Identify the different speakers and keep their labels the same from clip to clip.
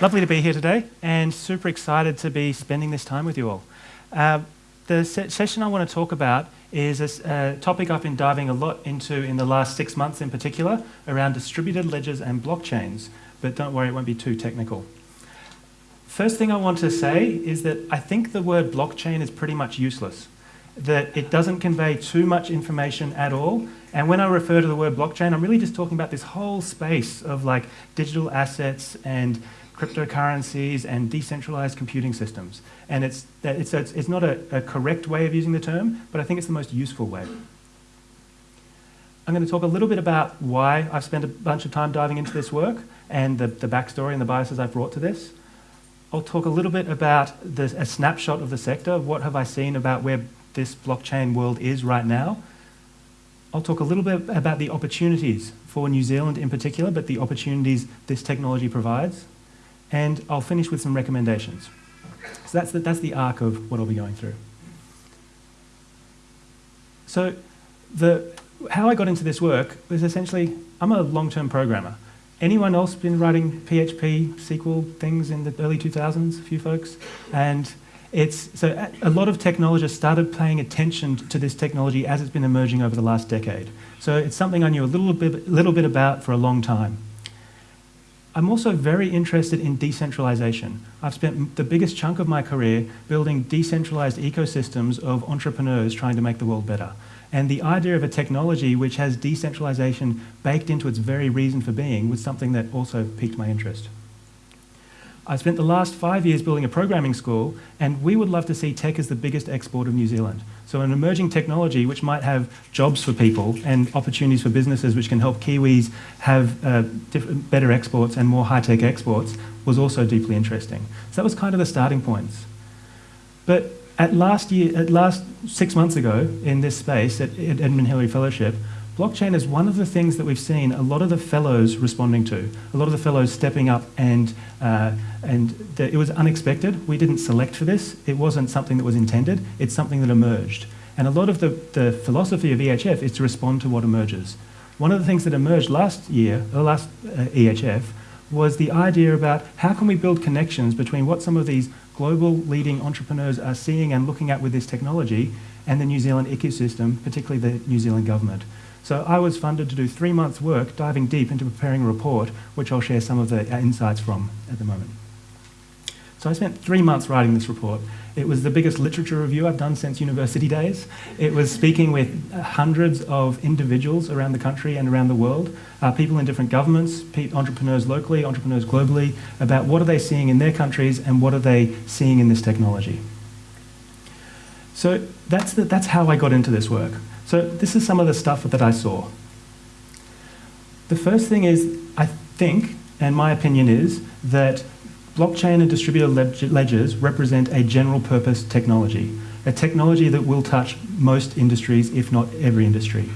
Speaker 1: Lovely to be here today and super excited to be spending this time with you all. Uh, the se session I want to talk about is a, a, topic I've been diving a lot into in the last six months in particular around distributed ledgers and blockchains, but don't worry, it won't be too technical. First thing I want to say is that I think the word blockchain is pretty much useless, that it doesn't convey too much information at all. And when I refer to the word blockchain, I'm really just talking about this whole space of like digital assets and cryptocurrencies and decentralized computing systems. And it's, it's, it's, not a, a correct way of using the term, but I think it's the most useful way. I'm going to talk a little bit about why I've spent a bunch of time diving into this work and the, the backstory and the biases I've brought to this. I'll talk a little bit about the, a snapshot of the sector. What have I seen about where this blockchain world is right now? I'll talk a little bit about the opportunities for New Zealand in particular, but the opportunities this technology provides and I'll finish with some recommendations. So that's the, that's the arc of what I'll be going through. So the, how I got into this work was essentially, I'm a long-term programmer. Anyone else been writing PHP, SQL things in the early 2000s? A few folks? And it's, so a lot of technologists started paying attention to this technology as it's been emerging over the last decade. So it's something I knew a little bit, little bit about for a long time. I'm also very interested in decentralization. I've spent the biggest chunk of my career building decentralized ecosystems of entrepreneurs trying to make the world better. And the idea of a technology which has decentralization baked into its very reason for being was something that also piqued my interest. I spent the last five years building a programming school, and we would love to see tech as the biggest export of New Zealand. So an emerging technology which might have jobs for people and opportunities for businesses which can help Kiwis have uh, better exports and more high-tech exports was also deeply interesting. So that was kind of the starting points. But at last year, at last six months ago in this space at, at Edmund Hillary Fellowship, Blockchain is one of the things that we've seen a lot of the fellows responding to, a lot of the fellows stepping up and, uh, and it was unexpected. We didn't select for this. It wasn't something that was intended. It's something that emerged. And a lot of the, the philosophy of EHF is to respond to what emerges. One of the things that emerged last year, or last uh, EHF, was the idea about how can we build connections between what some of these global leading entrepreneurs are seeing and looking at with this technology and the New Zealand ecosystem, particularly the New Zealand government. So I was funded to do three months' work diving deep into preparing a report, which I'll share some of the uh, insights from at the moment. So I spent three months writing this report. It was the biggest literature review I've done since university days. It was speaking with hundreds of individuals around the country and around the world, uh, people in different governments, entrepreneurs locally, entrepreneurs globally, about what are they seeing in their countries and what are they seeing in this technology. So that's, the, that's how I got into this work. So this is some of the stuff that I saw. The first thing is, I think, and my opinion is, that blockchain and distributed ledgers represent a general purpose technology, a technology that will touch most industries, if not every industry.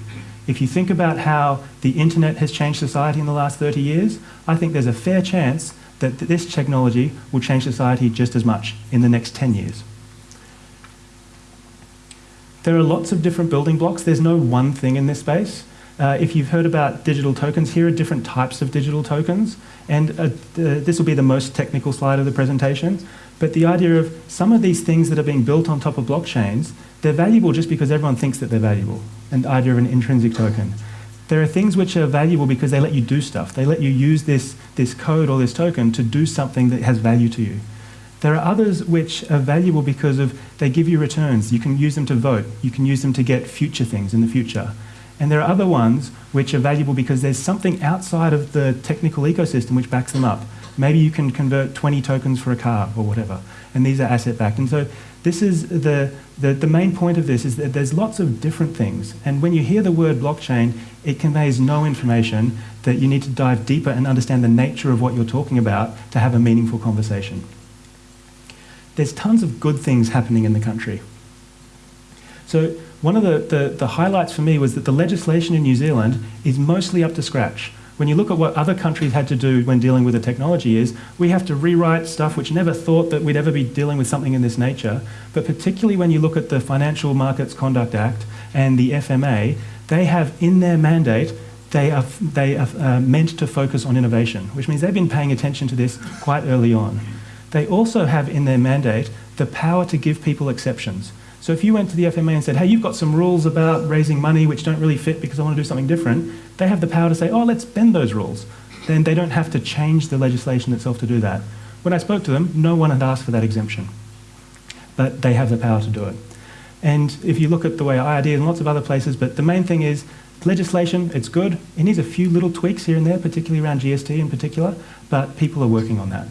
Speaker 1: If you think about how the internet has changed society in the last 30 years, I think there's a fair chance that this technology will change society just as much in the next 10 years. There are lots of different building blocks. There's no one thing in this space. Uh, if you've heard about digital tokens, here are different types of digital tokens. And uh, this will be the most technical slide of the presentation. But the idea of some of these things that are being built on top of blockchains, they're valuable just because everyone thinks that they're valuable. And the idea of an intrinsic token. There are things which are valuable because they let you do stuff. They let you use this, this code or this token to do something that has value to you. There are others which are valuable because of they give you returns. You can use them to vote. You can use them to get future things in the future. And there are other ones which are valuable because there's something outside of the technical ecosystem which backs them up. Maybe you can convert 20 tokens for a car or whatever. And these are asset backed. And so this is the, the, the main point of this is that there's lots of different things. And when you hear the word blockchain, it conveys no information that you need to dive deeper and understand the nature of what you're talking about to have a meaningful conversation there's tons of good things happening in the country. So one of the, the, the, highlights for me was that the legislation in New Zealand is mostly up to scratch. When you look at what other countries had to do when dealing with the technology is, we have to rewrite stuff which never thought that we'd ever be dealing with something in this nature. But particularly when you look at the Financial Markets Conduct Act and the FMA, they have in their mandate they are, they are uh, meant to focus on innovation, which means they've been paying attention to this quite early on. They also have in their mandate the power to give people exceptions. So if you went to the FMA and said, hey, you've got some rules about raising money which don't really fit because I want to do something different, they have the power to say, oh, let's bend those rules. Then they don't have to change the legislation itself to do that. When I spoke to them, no one had asked for that exemption. But they have the power to do it. And if you look at the way IRD and lots of other places, but the main thing is legislation, it's good. It needs a few little tweaks here and there, particularly around GST in particular, but people are working on that.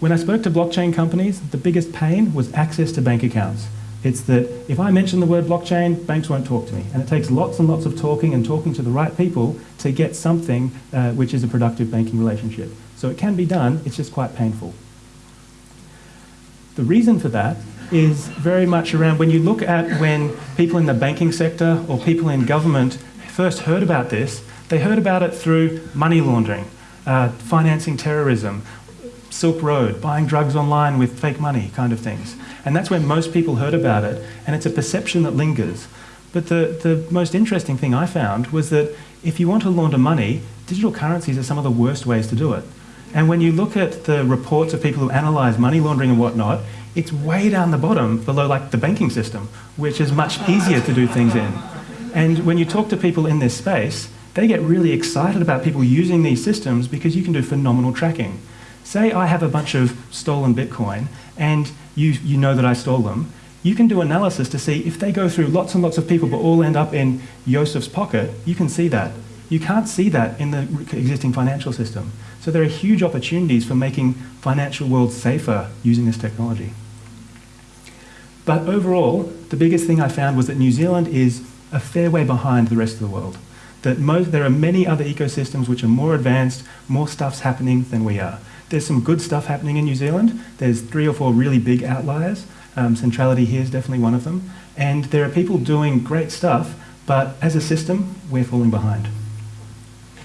Speaker 1: When I spoke to blockchain companies, the biggest pain was access to bank accounts. It's that if I mention the word blockchain, banks won't talk to me. And it takes lots and lots of talking and talking to the right people to get something uh, which is a productive banking relationship. So it can be done, it's just quite painful. The reason for that is very much around when you look at when people in the banking sector or people in government first heard about this, they heard about it through money laundering, uh, financing terrorism, Silk Road, buying drugs online with fake money kind of things. And that's where most people heard about it, and it's a perception that lingers. But the, the most interesting thing I found was that if you want to launder money, digital currencies are some of the worst ways to do it. And when you look at the reports of people who analyse money laundering and whatnot, it's way down the bottom below like the banking system, which is much easier to do things in. And when you talk to people in this space, they get really excited about people using these systems because you can do phenomenal tracking. Say I have a bunch of stolen Bitcoin and you, you know that I stole them, you can do analysis to see if they go through lots and lots of people but all end up in Yosef's pocket, you can see that. You can't see that in the existing financial system. So there are huge opportunities for making financial worlds safer using this technology. But overall, the biggest thing I found was that New Zealand is a fair way behind the rest of the world. That most, there are many other ecosystems which are more advanced, more stuff's happening than we are. There's some good stuff happening in New Zealand. There's three or four really big outliers. Um, centrality here is definitely one of them. And there are people doing great stuff, but as a system, we're falling behind.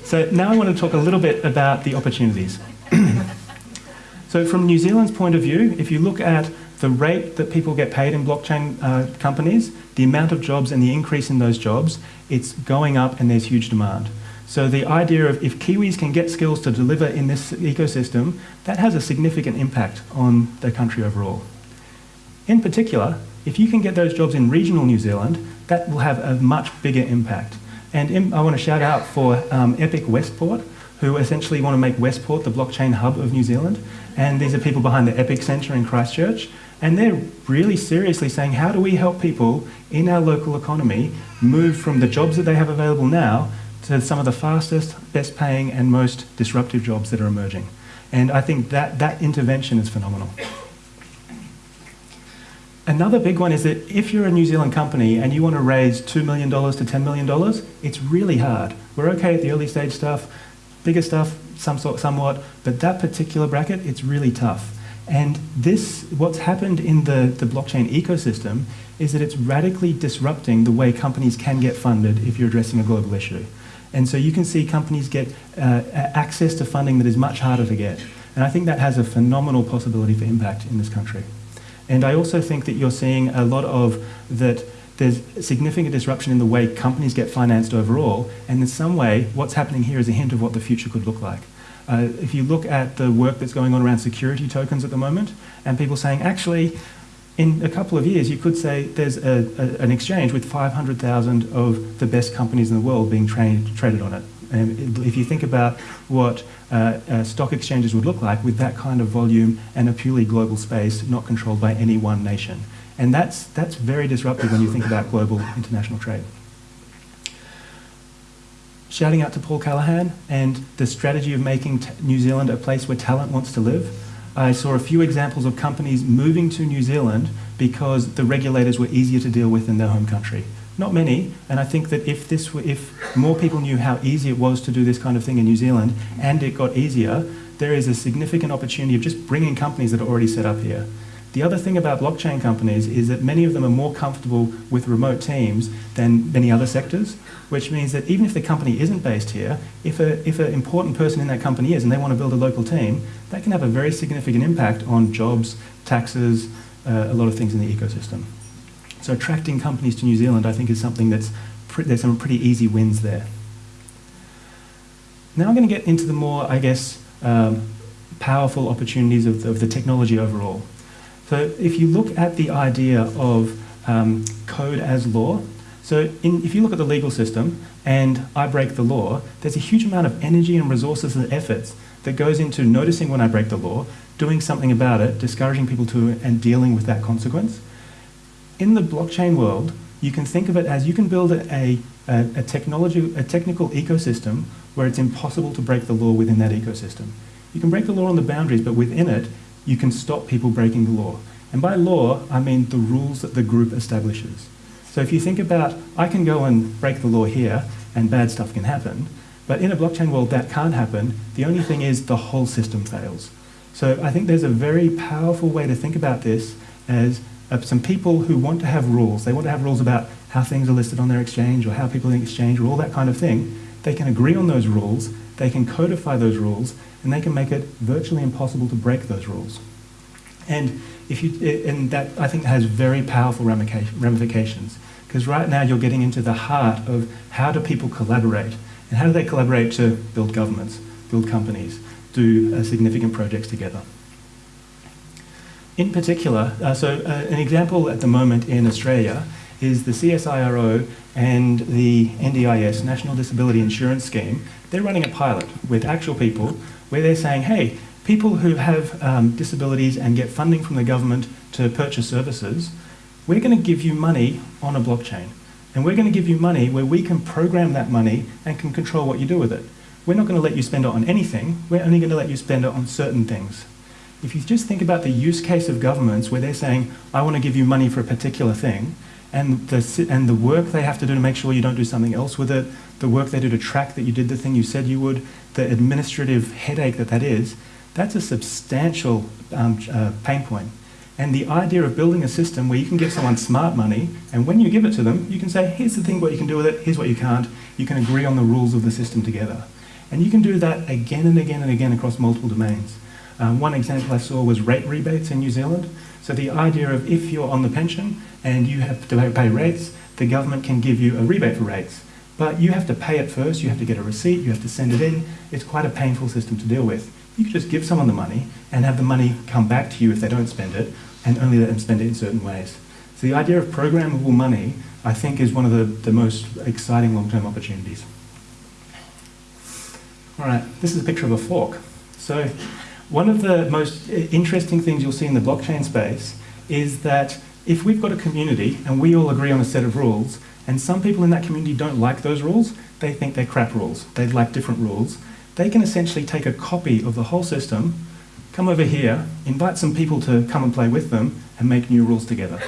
Speaker 1: So now I want to talk a little bit about the opportunities. so from New Zealand's point of view, if you look at the rate that people get paid in blockchain uh, companies, the amount of jobs and the increase in those jobs, it's going up and there's huge demand. So the idea of if Kiwis can get skills to deliver in this ecosystem, that has a significant impact on the country overall. In particular, if you can get those jobs in regional New Zealand, that will have a much bigger impact. And I want to shout out for um, Epic Westport, who essentially want to make Westport the blockchain hub of New Zealand. And these are people behind the Epic Centre in Christchurch. And they're really seriously saying, how do we help people in our local economy move from the jobs that they have available now to some of the fastest, best paying, and most disruptive jobs that are emerging? And I think that, that intervention is phenomenal. Another big one is that if you're a New Zealand company and you want to raise $2 million to $10 million, it's really hard. We're okay at the early stage stuff, bigger stuff, some sort, somewhat, but that particular bracket, it's really tough. And this, what's happened in the, the blockchain ecosystem is that it's radically disrupting the way companies can get funded if you're addressing a global issue. And so you can see companies get uh, access to funding that is much harder to get. And I think that has a phenomenal possibility for impact in this country. And I also think that you're seeing a lot of that there's significant disruption in the way companies get financed overall, and in some way, what's happening here is a hint of what the future could look like. Uh, if you look at the work that's going on around security tokens at the moment, and people saying, actually, in a couple of years, you could say there's a, a, an exchange with 500,000 of the best companies in the world being traded on it. And if you think about what uh, uh, stock exchanges would look like with that kind of volume and a purely global space not controlled by any one nation. And that's, that's very disruptive when you think about global international trade. Shouting out to Paul Callaghan and the strategy of making New Zealand a place where talent wants to live. I saw a few examples of companies moving to New Zealand because the regulators were easier to deal with in their home country. Not many, and I think that if this were, if more people knew how easy it was to do this kind of thing in New Zealand, and it got easier, there is a significant opportunity of just bringing companies that are already set up here. The other thing about blockchain companies is that many of them are more comfortable with remote teams than many other sectors, which means that even if the company isn't based here, if, a, if an important person in that company is and they want to build a local team, that can have a very significant impact on jobs, taxes, uh, a lot of things in the ecosystem. So attracting companies to New Zealand, I think, is something that's there's some pretty easy wins there. Now I'm going to get into the more, I guess, um, powerful opportunities of the, of the, technology overall. So if you look at the idea of um, code as law, so in, if you look at the legal system and I break the law, there's a huge amount of energy and resources and efforts that goes into noticing when I break the law, doing something about it, discouraging people to and dealing with that consequence. In the blockchain world, you can think of it as you can build a, a, a technology, a technical ecosystem where it's impossible to break the law within that ecosystem. You can break the law on the boundaries, but within it, you can stop people breaking the law. And by law, I mean the rules that the group establishes. So if you think about, I can go and break the law here, and bad stuff can happen, but in a blockchain world, that can't happen. The only thing is the whole system fails. So I think there's a very powerful way to think about this as uh, some people who want to have rules. They want to have rules about how things are listed on their exchange or how people in exchange or all that kind of thing. They can agree on those rules, they can codify those rules, and they can make it virtually impossible to break those rules. And if you, and that I think has very powerful ramifications because right now you're getting into the heart of how do people collaborate and how do they collaborate to build governments, build companies, do uh, significant projects together. In particular, uh, so uh, an example at the moment in Australia is the CSIRO and the NDIS, National Disability Insurance Scheme. They're running a pilot with actual people where they're saying, hey, people who have um, disabilities and get funding from the government to purchase services, we're going to give you money on a blockchain. And we're going to give you money where we can program that money and can control what you do with it. We're not going to let you spend it on anything, we're only going to let you spend it on certain things. If you just think about the use case of governments where they're saying, I want to give you money for a particular thing, and the, and the work they have to do to make sure you don't do something else with it, the work they do to track that you did the thing you said you would, the administrative headache that that is, that's a substantial um, uh, pain point. And the idea of building a system where you can give someone smart money, and when you give it to them, you can say, here's the thing, what you can do with it, here's what you can't. You can agree on the rules of the system together. And you can do that again and again and again across multiple domains. Um, one example I saw was rate rebates in New Zealand. So the idea of if you're on the pension and you have to pay rates, the government can give you a rebate for rates. But you have to pay it first, you have to get a receipt, you have to send it in. It's quite a painful system to deal with. You could just give someone the money and have the money come back to you if they don't spend it, and only let them spend it in certain ways. So the idea of programmable money, I think, is one of the, the most exciting long-term opportunities. All right, this is a picture of a fork. So one of the most interesting things you'll see in the blockchain space is that if we've got a community and we all agree on a set of rules, and some people in that community don't like those rules, they think they're crap rules, they'd like different rules, they can essentially take a copy of the whole system, come over here, invite some people to come and play with them, and make new rules together.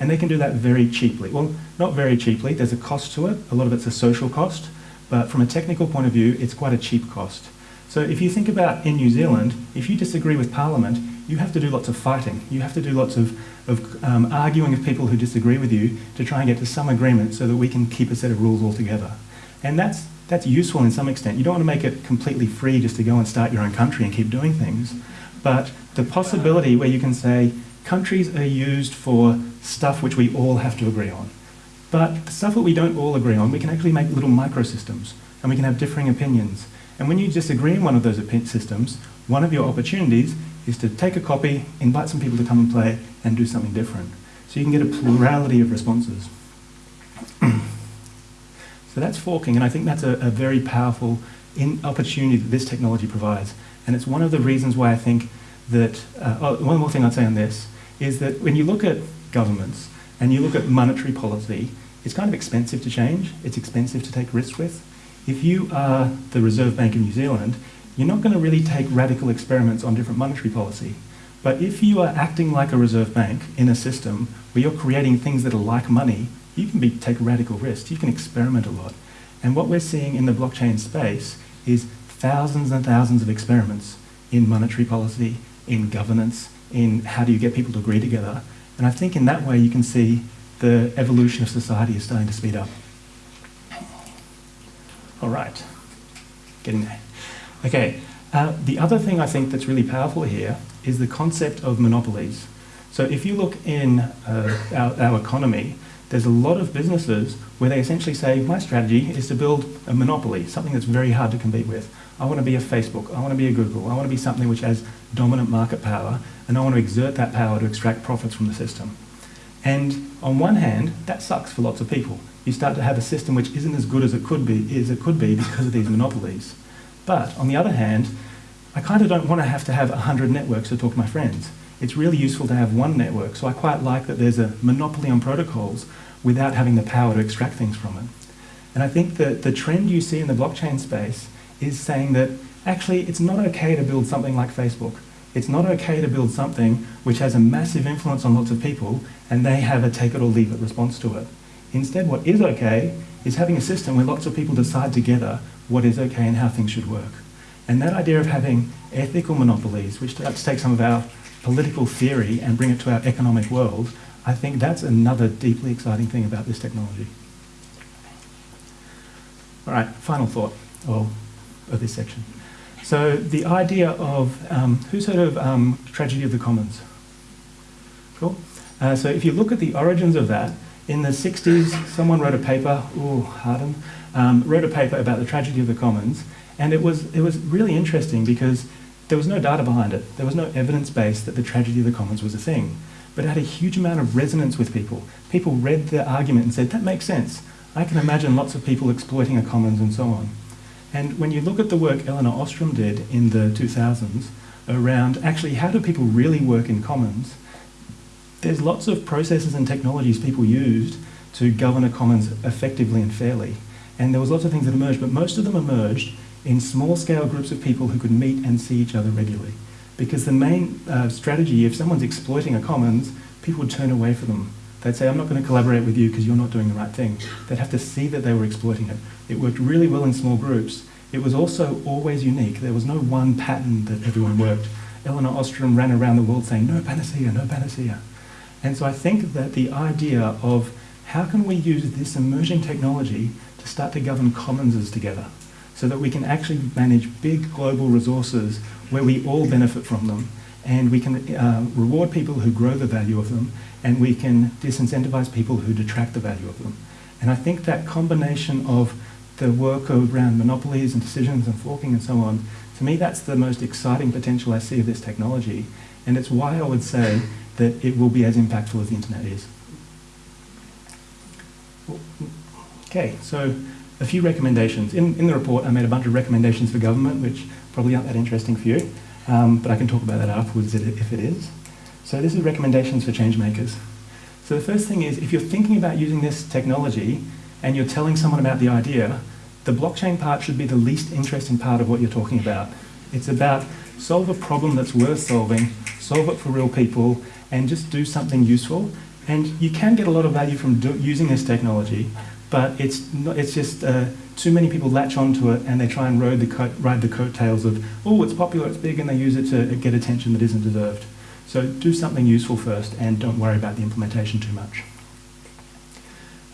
Speaker 1: And they can do that very cheaply. Well, not very cheaply, there's a cost to it, a lot of it's a social cost, but from a technical point of view, it's quite a cheap cost. So if you think about in New Zealand, if you disagree with Parliament, you have to do lots of fighting. You have to do lots of, of um, arguing with people who disagree with you to try and get to some agreement so that we can keep a set of rules altogether. And that's, that's useful in some extent. You don't want to make it completely free just to go and start your own country and keep doing things. But the possibility where you can say countries are used for stuff which we all have to agree on. But stuff that we don't all agree on, we can actually make little microsystems and we can have differing opinions. And when you disagree in one of those systems, one of your opportunities is to take a copy, invite some people to come and play, and do something different. So you can get a plurality of responses. so that's forking, and I think that's a, a very powerful opportunity that this technology provides. And it's one of the reasons why I think that, uh, oh, one more thing I'd say on this, is that when you look at governments and you look at monetary policy, it's kind of expensive to change, it's expensive to take risks with. If you are the Reserve Bank of New Zealand, you're not going to really take radical experiments on different monetary policy. But if you are acting like a reserve bank in a system where you're creating things that are like money, you can be, take radical risks. You can experiment a lot. And what we're seeing in the blockchain space is thousands and thousands of experiments in monetary policy, in governance, in how do you get people to agree together. And I think in that way you can see the evolution of society is starting to speed up. All right, getting there. Okay, uh, the other thing I think that's really powerful here is the concept of monopolies. So if you look in uh, our, our, economy, there's a lot of businesses where they essentially say, my strategy is to build a monopoly, something that's very hard to compete with. I want to be a Facebook, I want to be a Google, I want to be something which has dominant market power, and I want to exert that power to extract profits from the system. And on one hand, that sucks for lots of people. You start to have a system which isn't as good as it could be, as it could be because of these monopolies. But on the other hand, I kind of don't want to have to have 100 networks to talk to my friends. It's really useful to have one network, so I quite like that there's a monopoly on protocols without having the power to extract things from it. And I think that the trend you see in the blockchain space is saying that actually it's not okay to build something like Facebook. It's not okay to build something which has a massive influence on lots of people and they have a take it or leave it response to it. Instead, what is okay is having a system where lots of people decide together what is okay and how things should work. And that idea of having ethical monopolies, which to take some of our political theory and bring it to our economic world, I think that's another deeply exciting thing about this technology. All right, final thought of, of this section. So the idea of, um, who's heard of um, Tragedy of the Commons? Cool. Uh, so if you look at the origins of that, in the 60s, someone wrote a paper, ooh, Hardin, um, wrote a paper about the tragedy of the commons, and it was, it was really interesting because there was no data behind it. There was no evidence base that the tragedy of the commons was a thing. But it had a huge amount of resonance with people. People read the argument and said, that makes sense. I can imagine lots of people exploiting a commons and so on. And when you look at the work Elinor Ostrom did in the 2000s around actually how do people really work in commons, there's lots of processes and technologies people used to govern a commons effectively and fairly. And there was lots of things that emerged, but most of them emerged in small scale groups of people who could meet and see each other regularly. Because the main uh, strategy, if someone's exploiting a commons, people would turn away from them. They'd say, I'm not going to collaborate with you because you're not doing the right thing. They'd have to see that they were exploiting it. It worked really well in small groups. It was also always unique. There was no one pattern that everyone worked. Elinor Ostrom ran around the world saying, no panacea, no panacea. And so I think that the idea of how can we use this emerging technology to start to govern commonses together so that we can actually manage big global resources where we all benefit from them and we can uh, reward people who grow the value of them and we can disincentivize people who detract the value of them. And I think that combination of the work around monopolies and decisions and forking and so on, to me that's the most exciting potential I see of this technology. And it's why I would say that it will be as impactful as the internet is. Okay, so a few recommendations. In, in the report I made a bunch of recommendations for government, which probably aren't that interesting for you, um, but I can talk about that afterwards if it is. So this is recommendations for change makers. So the first thing is, if you're thinking about using this technology and you're telling someone about the idea, the blockchain part should be the least interesting part of what you're talking about. It's about solve a problem that's worth solving, solve it for real people, and just do something useful. And you can get a lot of value from do, using this technology, but it's, not, it's just uh, too many people latch onto it and they try and ride the, ride the coattails of, oh, it's popular, it's big, and they use it to get attention that isn't deserved. So do something useful first and don't worry about the implementation too much.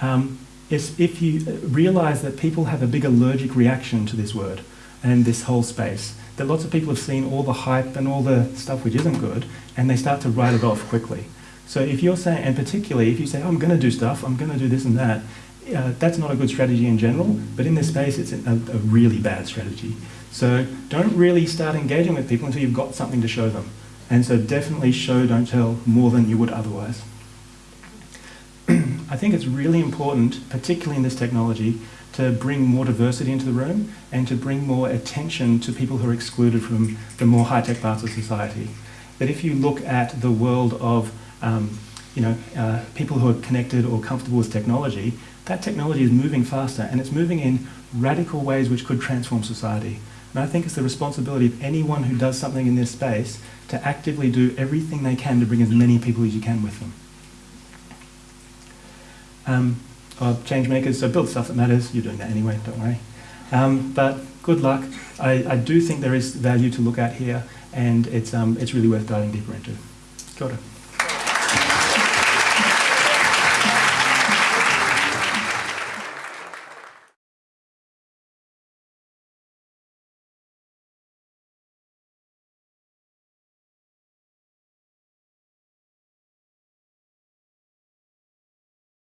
Speaker 1: Um, if you realize that people have a big allergic reaction to this word and this whole space, that lots of people have seen all the hype and all the stuff which isn't good, and they start to write it off quickly. So if you're saying, and particularly if you say, oh, I'm going to do stuff, I'm going to do this and that, uh, that's not a good strategy in general, but in this space it's a, a really bad strategy. So don't really start engaging with people until you've got something to show them. And so definitely show, don't tell, more than you would otherwise. I think it's really important, particularly in this technology, to bring more diversity into the room and to bring more attention to people who are excluded from the more high-tech parts of society. That if you look at the world of um, you know, uh, people who are connected or comfortable with technology, that technology is moving faster and it's moving in radical ways which could transform society. And I think it's the responsibility of anyone who does something in this space to actively do everything they can to bring as many people as you can with them. Um, change makers, so build stuff that matters. You're doing that anyway, don't worry. Um, but good luck. I, I, do think there is value to look at here, and it's, um, it's really worth diving deeper into. Kia ora.